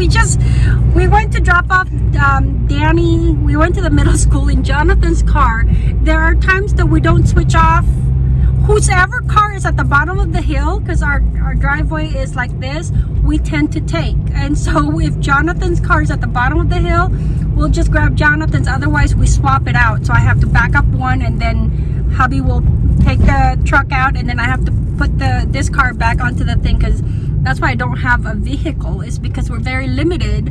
we just we went to drop off um, Danny. We went to the middle school in Jonathan's car. There are times that we don't switch off whosever car is at the bottom of the hill because our, our driveway is like this we tend to take and so if jonathan's car is at the bottom of the hill we'll just grab jonathan's otherwise we swap it out so i have to back up one and then hubby will take the truck out and then i have to put the this car back onto the thing because that's why i don't have a vehicle is because we're very limited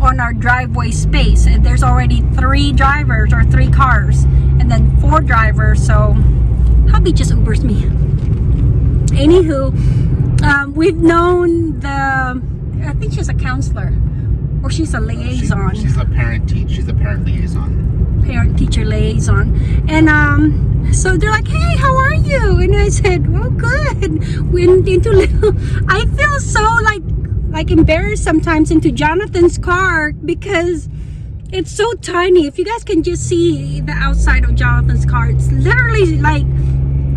on our driveway space and there's already three drivers or three cars and then four drivers so hubby just Ubers me. Anywho, um, we've known the, I think she's a counselor or she's a liaison. She, she's a parent teacher She's a parent liaison. Parent teacher liaison. And um, so they're like, hey, how are you? And I said, well good. Went into little, I feel so like, like embarrassed sometimes into Jonathan's car because it's so tiny. If you guys can just see the outside of Jonathan's car, it's literally like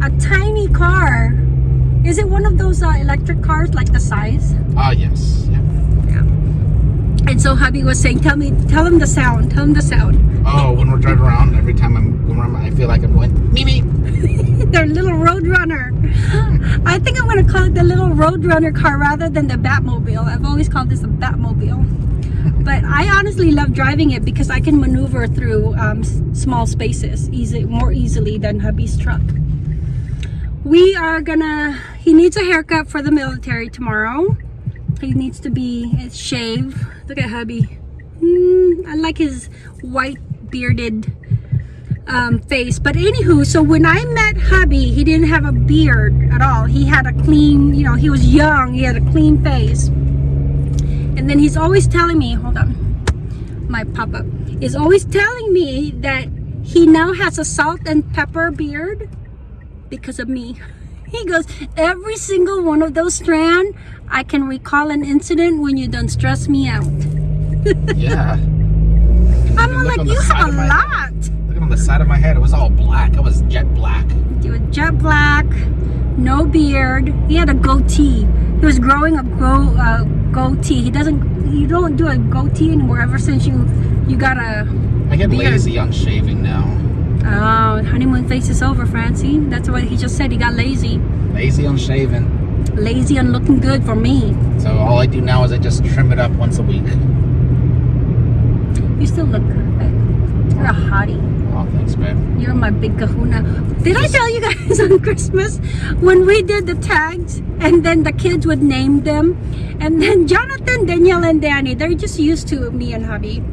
a tiny car. Is it one of those uh, electric cars, like the size? Ah, uh, yes. Yeah. yeah. And so hubby was saying, tell me, tell him the sound, tell him the sound. Oh, when we're driving around, every time I'm going around, I feel like I'm going, Mimi. Their little Roadrunner. I think I'm going to call it the little Roadrunner car rather than the Batmobile. I've always called this a Batmobile. but I honestly love driving it because I can maneuver through um, small spaces easy, more easily than hubby's truck we are gonna he needs a haircut for the military tomorrow he needs to be shaved. look at hubby mm, i like his white bearded um, face but anywho so when i met hubby he didn't have a beard at all he had a clean you know he was young he had a clean face and then he's always telling me hold on my pop-up is always telling me that he now has a salt and pepper beard because of me. He goes, every single one of those strand, I can recall an incident when you done stress me out. yeah. I'm like, you have a lot. Look on the side of my head. It was all black. It was jet black. It was jet black, no beard. He had a goatee. He was growing a go, uh, goatee. He doesn't, you don't do a goatee anymore ever since you, you got a I get beard. lazy on shaving now. Oh, honeymoon phase is over, Francie. That's what he just said. He got lazy. Lazy on shaving. Lazy on looking good for me. So all I do now is I just trim it up once a week. You still look perfect. You're a hottie. Oh, thanks, babe. You're my big kahuna. Did I tell you guys on Christmas when we did the tags and then the kids would name them and then Jonathan, Danielle, and Danny, they're just used to me and hubby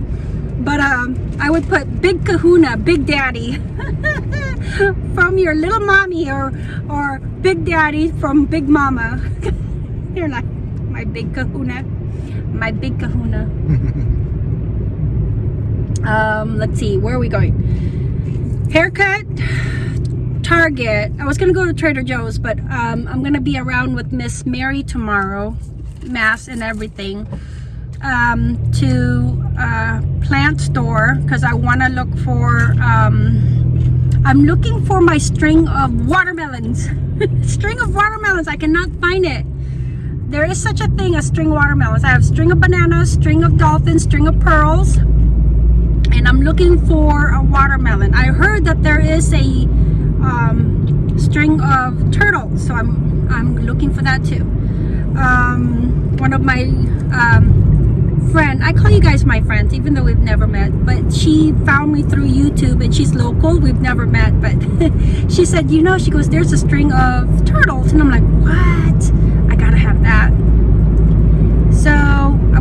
but um, I would put Big Kahuna, Big Daddy from your little mommy or or Big Daddy from Big Mama. You're like my Big Kahuna, my Big Kahuna. Um, let's see, where are we going? Haircut, Target. I was gonna go to Trader Joe's, but um, I'm gonna be around with Miss Mary tomorrow, mass and everything um, to a plant store because I want to look for um, I'm looking for my string of watermelons string of watermelons I cannot find it there is such a thing as string watermelons I have string of bananas string of dolphins string of pearls and I'm looking for a watermelon. I heard that there is a um, string of turtles so I'm I'm looking for that too. Um, one of my um, friend i call you guys my friends even though we've never met but she found me through youtube and she's local we've never met but she said you know she goes there's a string of turtles and i'm like what? I gotta have that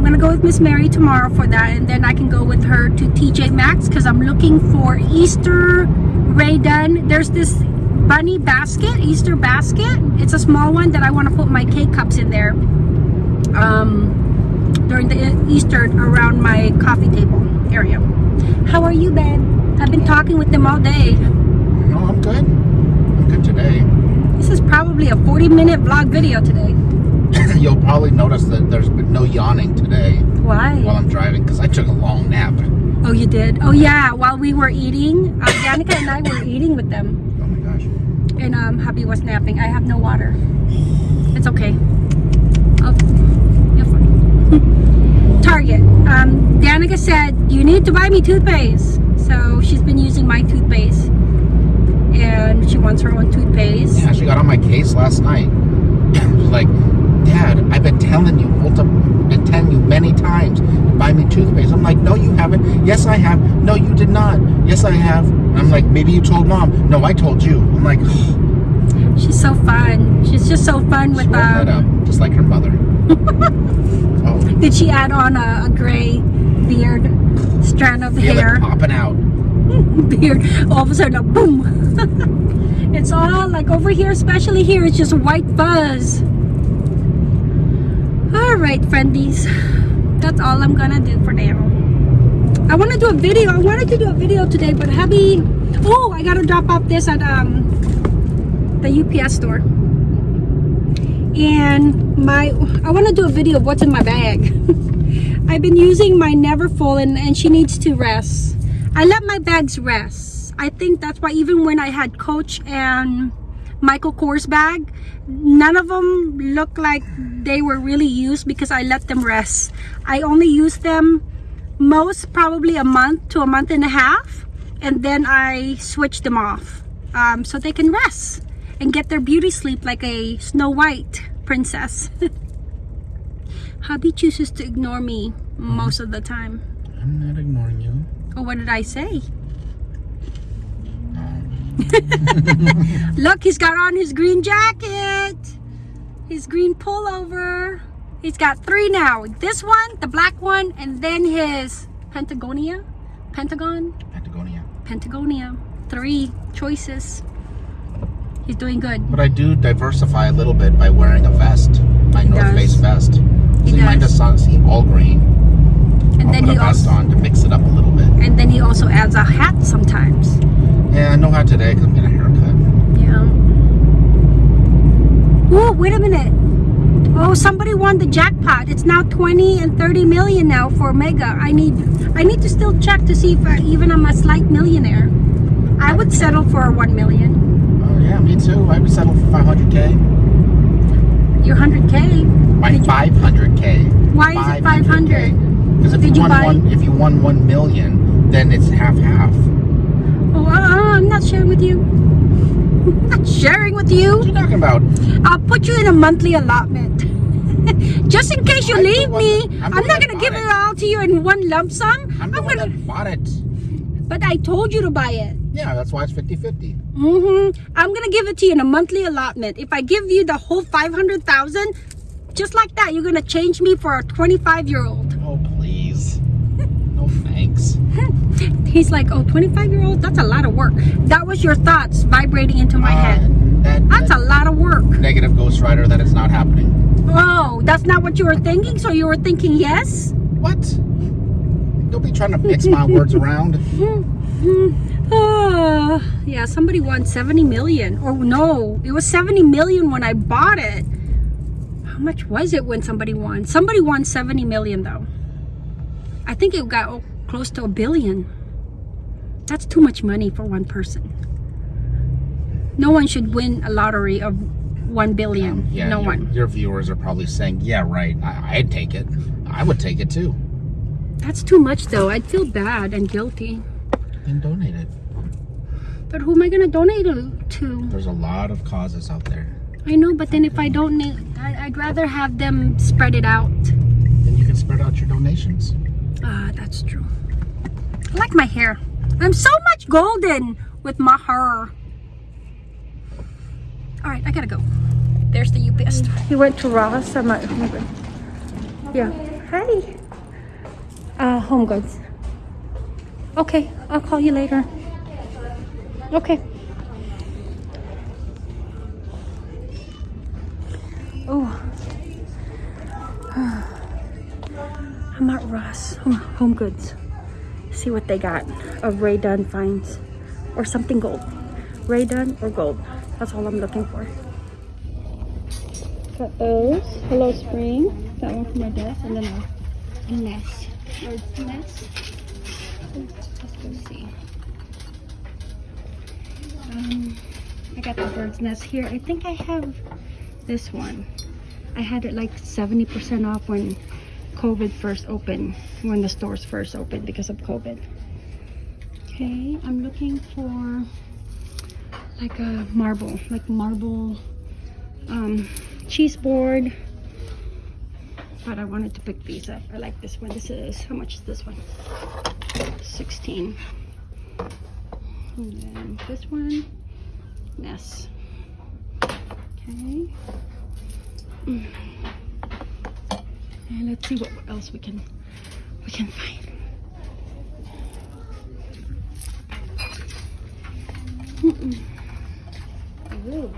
i'm gonna go with miss mary tomorrow for that and then i can go with her to tj maxx because i'm looking for easter Rae Dunn there's this bunny basket easter basket it's a small one that i want to put my cake cups in there um during the Easter around my coffee table area. How are you, Ben? I've been talking with them all day. No, I'm good. I'm good today. This is probably a 40 minute vlog video today. You'll probably notice that there's been no yawning today. Why? While I'm driving, because I took a long nap. Oh, you did? Oh, yeah. While we were eating, uh, Danica and I were eating with them. Oh, my gosh. And um, hubby was napping. I have no water. It's okay. I'll, Target. like I said, you need to buy me toothpaste. So she's been using my toothpaste. And she wants her own toothpaste. Yeah, she got on my case last night. Like, Dad, I've been telling you, multiple, been telling you many times, buy me toothpaste. I'm like, no, you haven't. Yes, I have. No, you did not. Yes, I have. I'm like, maybe you told mom. No, I told you. I'm like, she She's so fun. She's just so fun with um up, just like her mother. oh, Did she add on a, a gray beard strand of hair? popping out. beard. All of a sudden, a boom. it's all like over here, especially here, it's just white fuzz. All right, friendies. That's all I'm gonna do for now. I want to do a video. I wanted to do a video today, but hubby. Oh, I gotta drop off this at um the UPS store. And my, I want to do a video of what's in my bag. I've been using my Never and, and she needs to rest. I let my bags rest. I think that's why even when I had Coach and Michael Kors bag, none of them look like they were really used because I let them rest. I only used them most probably a month to a month and a half and then I switched them off um, so they can rest and get their beauty sleep like a Snow White princess. Hubby chooses to ignore me most of the time. I'm not ignoring you. Oh, what did I say? Look, he's got on his green jacket, his green pullover. He's got three now. This one, the black one, and then his Pentagonia, Pentagon, Patagonia. Pentagonia. Three choices. He's doing good. But I do diversify a little bit by wearing a vest, my North does. Face vest. He See, mine does. does not see all green. And I'll then put he a vest also on to mix it up a little bit. and then he also adds a hat sometimes. Yeah, no hat today because I'm getting a haircut. Yeah. Oh, wait a minute. Oh, somebody won the jackpot. It's now 20 and 30 million now for Mega. I need I need to still check to see if I, even I'm a slight millionaire. I would settle for 1 million. Oh yeah, me too. I would settle for 500k. Your 100k. My Did you- 500k. Why is it 500? Because if you you won one, if you won one million, then it's half half half. Oh, uh, I'm not sharing with you. I'm not sharing with you. What are you talking about? I'll put you in a monthly allotment. Just in case you I'm leave me, that- I'm I'm, not gonna give it it. all to you in one lump sum. I'm I'm gonna, that bought it. but I told you to buy it. Yeah, that's why it's 50-50. Mm-hmm. I'm gonna give it to you in a monthly allotment. If I give you the whole five hundred thousand, just like that, you're gonna change me for a twenty-five-year-old. Oh please. He's like, oh, 25-year-old? That's a lot of work. That was your thoughts vibrating into my Uh, head. That, That's that a lot of work. negative Ghost Rider that it's not happening. Oh, that's not what you were thinking. So you were thinking yes. What? Don't be trying to mix my words around. Uh, yeah, somebody won 70 million. Or no, it was 70 million when I bought it. How much was it when somebody won? Somebody won 70 million though. I think it got oh, close to a billion. That's too much money for one person. No one should win a lottery of 1 billion. Um, yeah, no your, one. Your viewers are probably saying, "Yeah, right. I, I'd take it. I would take it too." That's too much though. I'd feel bad and guilty. Then donate it. But who am I going to donate it to? There's a lot of causes out there. I know, but then if I don't need, I, I'd rather have them spread it out. Then you can spread out your donations. Ah, that's true. I like my hair. I'm so much golden with my hair. All right, I gotta go. There's the UPS. He went to Ross. I'm at Home. Yeah. Hi. Uh, Home Goods. Okay, I'll call you later. Okay. Oh. I'm at Ross Home, Home Goods. See what they got of Rae Dunn finds or something gold. Rae Dunn or gold. That's all I'm looking for. Got those. Hello Spring. That one for my desk, and then a, a nest. Bird's nest. Let's go see. Um, I got the bird's nest here. I think I have this one. I had it like 70% off when COVID first opened, when the stores first opened because of COVID. Okay, I'm looking for like a marble, like marble um, cheese board. But I wanted to pick these up. I like this one. This is, how much is this one? 16. And then this one, Ness. Okay. Mm. And let's see what else we can we can find. Mm-mm. Ooh.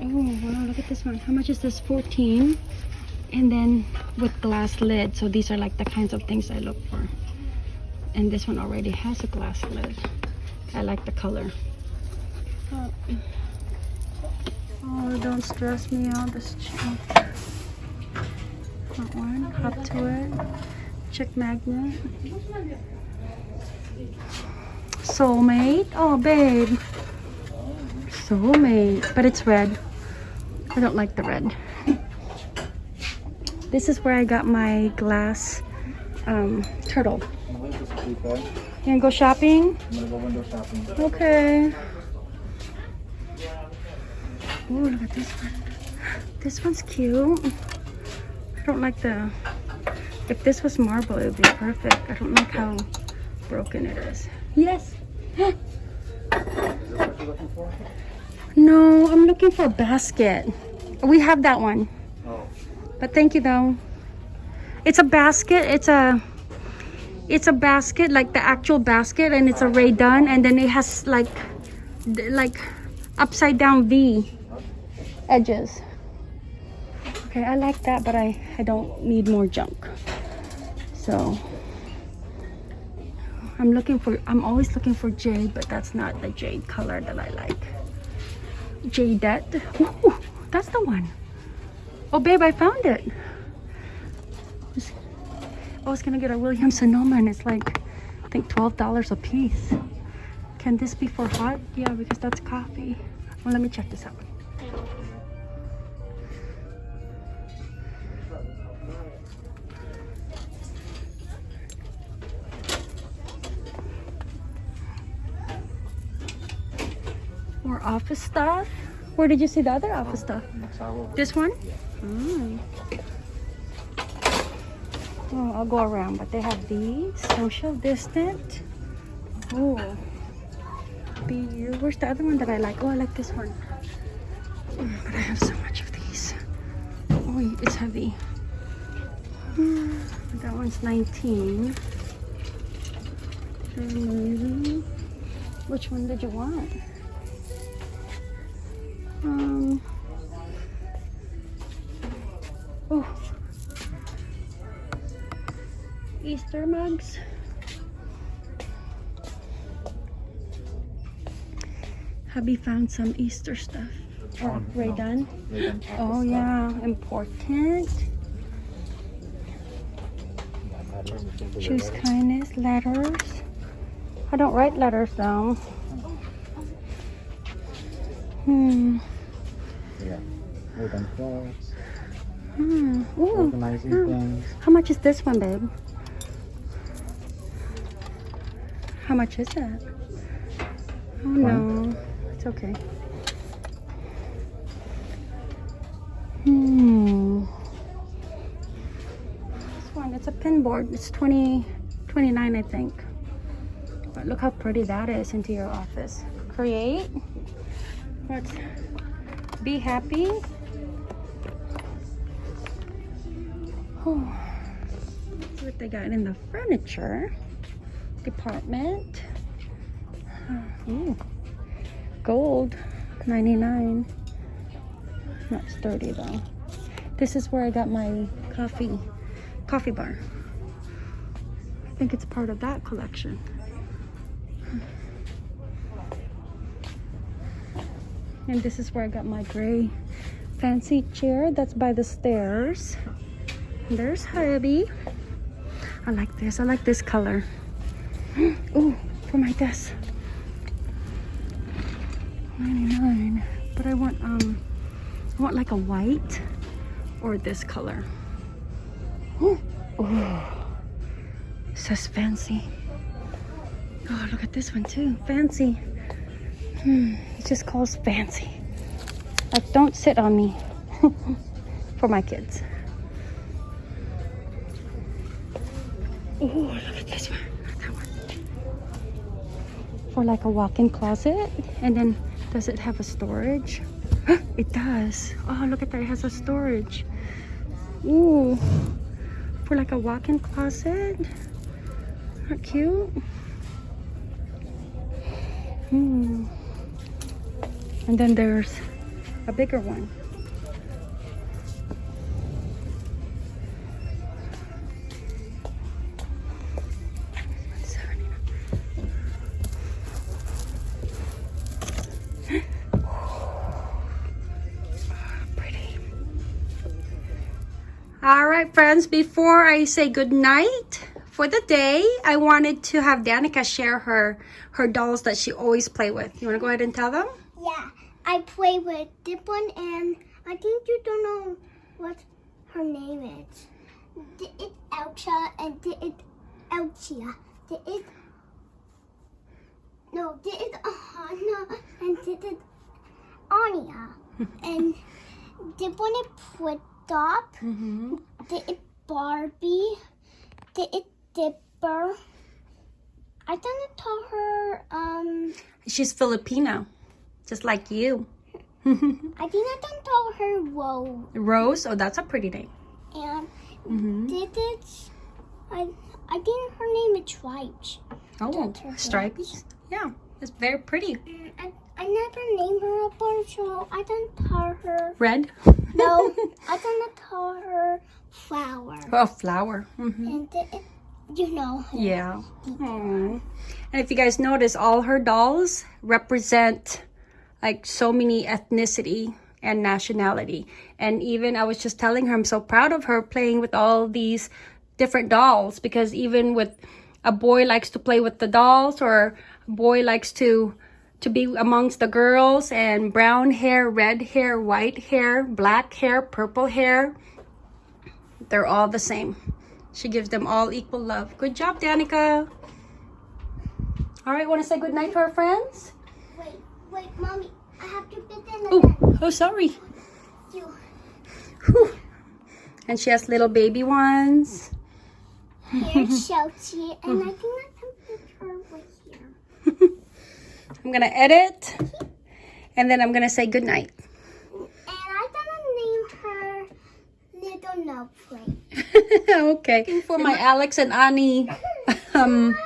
Oh wow, look at this one. How much is this? 14. And then with glass lid. So these are like the kinds of things I look for. And this one already has a glass lid. I like the color. Oh, oh don't stress me out. This cheap. That one. Up to it. Check magnet. Soulmate. Oh, babe. Soulmate. But it's red. I don't like the red. This is where I got my glass um, turtle. You gonna go shopping? Go window shopping. Okay. Ooh, look at this one. This one's cute. I don't like the... If this was marble, it would be perfect. I don't like how broken it is. Yes. No, I'm looking for a basket. We have that one. Oh. But thank you though. It's a basket. It's a it's a basket like the actual basket and it's a Rae Dunn and then it has like like upside down V edges. Okay, I like that but I I don't need more junk. So I'm looking for I'm always looking for jade but that's not the jade color that I like. Jadeite. Ooh, that's the one. Oh, babe, I found it. I was gonna get a Williams Sonoma and it's like, I think $12 a piece. Can this be for hot? Yeah, because that's coffee. Well, let me check this out. Office. Where did you see the other office over. This one? Mm. Oh, I'll go around, but they have these. Social distant. Oh. Where's the other one that I like? Oh, I like this one. But I have so much of these. Oh, it's heavy. Mm, That one's 19. Mm, Which one did you want? Um. Oh. Easter mugs. Hubby found some Easter stuff. Oh, Rae Dunn. Rae Dunn office Oh yeah, important. Yeah, letters, I think, Choose kindness, letters. I don't write letters though. Hmm. Yeah. Rae Dunn clothes. Hmm. Organizing Hmm. things. How much is this one, babe? How much is that? Oh no, it's okay. Hmm. This one, it's a pin board. It's 20, 29, I think. But look how pretty that is into your office. Create. What's be happy. Oh, see what they got in the furniture department. Ooh, gold, 99. Not sturdy though. This is where I got my coffee, coffee bar. I think it's part of that collection. And this is where I got my gray fancy chair that's by the stairs. There's hubby. I like this. I like this color. oh for my desk. 99. But I want um I want like a white or this color. oh, Ooh. Says fancy. Oh, look at this one too. Fancy. Hmm. Just calls fancy. Like, don't sit on me. For my kids. Oh, look at this one. That one. For like a walk-in closet. And then, does it have a storage? it does. Oh, look at that. It has a storage. Ooh. For like a walk-in closet. Not cute. Hmm. And then there's a bigger one. All right, friends, before I say good night for the day, I wanted to have Danica share her her dolls that she always play with. You want to go ahead and tell them? Yeah, I play with one, and I think you don't know what her name is. This is Elcha, and this is Elchia. This is no, this is Ahana, and this is Anya, and one is Pwitop. Mm-hmm. This is Barbie. This is Dipper. I didn't tell her. Um, She's Filipino, just like you. I think I didn't tell her Whoa. Rose, oh, that's a pretty name. And Mm-hmm. did it? I I think her name is Stripes. Oh, stripy. Yeah, it's very pretty. I, I never named her a bird, so I didn't tell her. Red. No, I didn't tell her flower. oh, flower. hmm And it, you know. Yeah. Aw. And if you guys notice, all her dolls represent like so many ethnicity and nationality. And even I was just telling her, I'm so proud of her playing with all these different dolls because even with a boy likes to play with the dolls or a boy likes to to be amongst the girls and brown hair, red hair, white hair, black hair, purple hair. They're all the same. She gives them all equal love. Good job, Danica. All right, want to say good night to our friends? Wait, mommy. I have to fit in Oh, again. oh, sorry. You. Whew. And she has little baby ones. Here's Shelty, and I think I can put her right here. I'm gonna edit, and then I'm gonna say good night. And I gonna name her Little No Plate. okay. For my Alex and Ani um,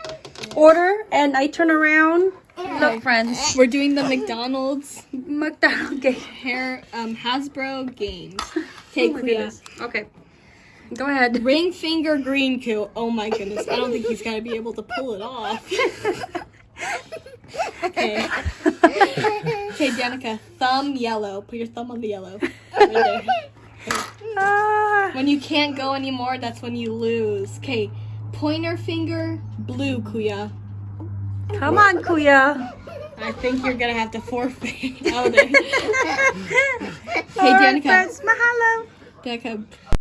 order, and I turn around. Look, friends, We're doing the McDonald's McDonald's game. hair um Hasbro games. Oh Okay, Kuya. Okay, go ahead. Ring finger green coo. Oh my goodness. I don't think he's gonna be able to pull it off. okay. Okay, Danica. Thumb yellow. Put your thumb on the yellow. Right there. Ah, When you can't go anymore, that's when you lose. Okay. Pointer finger blue, Kuya. Come on, Kuya. I think you're gonna have to forfeit. Oh, there. All right, Danica. friends, mahalo. Danica,